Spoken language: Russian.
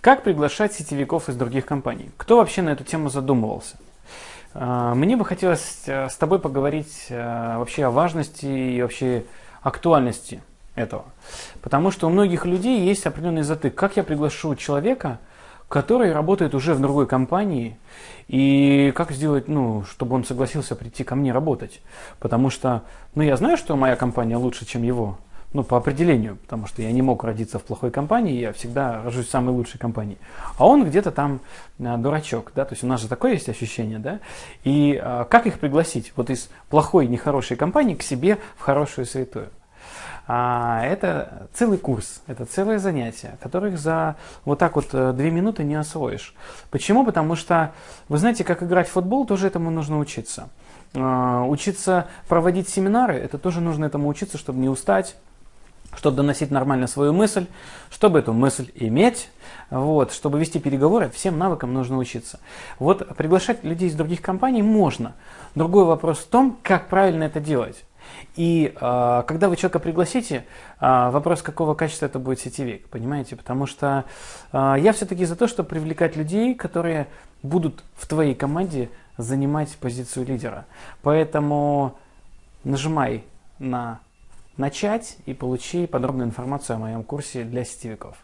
Как приглашать сетевиков из других компаний? Кто вообще на эту тему задумывался? А, мне бы хотелось э, с тобой поговорить э, вообще о важности и вообще актуальности этого. Потому что у многих людей есть определенный затык. Как я приглашу человека, который работает уже в другой компании, и как сделать, ну, чтобы он согласился прийти ко мне работать? Потому что, ну, я знаю, что моя компания лучше, чем его, ну, по определению, потому что я не мог родиться в плохой компании, я всегда рожусь в самой лучшей компании. А он где-то там а, дурачок, да, то есть у нас же такое есть ощущение, да, и а, как их пригласить вот из плохой, нехорошей компании к себе в хорошую святую? А, это целый курс, это целое занятие, которых за вот так вот э, две минуты не освоишь. Почему? Потому что, вы знаете, как играть в футбол, тоже этому нужно учиться. Учиться проводить семинары, это тоже нужно этому учиться, чтобы не устать, чтобы доносить нормально свою мысль, чтобы эту мысль иметь, вот, чтобы вести переговоры, всем навыкам нужно учиться. Вот приглашать людей из других компаний можно. Другой вопрос в том, как правильно это делать. И э, когда вы человека пригласите, э, вопрос, какого качества это будет сетевик, понимаете? Потому что э, я все-таки за то, чтобы привлекать людей, которые будут в твоей команде занимать позицию лидера. Поэтому нажимай на начать и получи подробную информацию о моем курсе для сетевиков.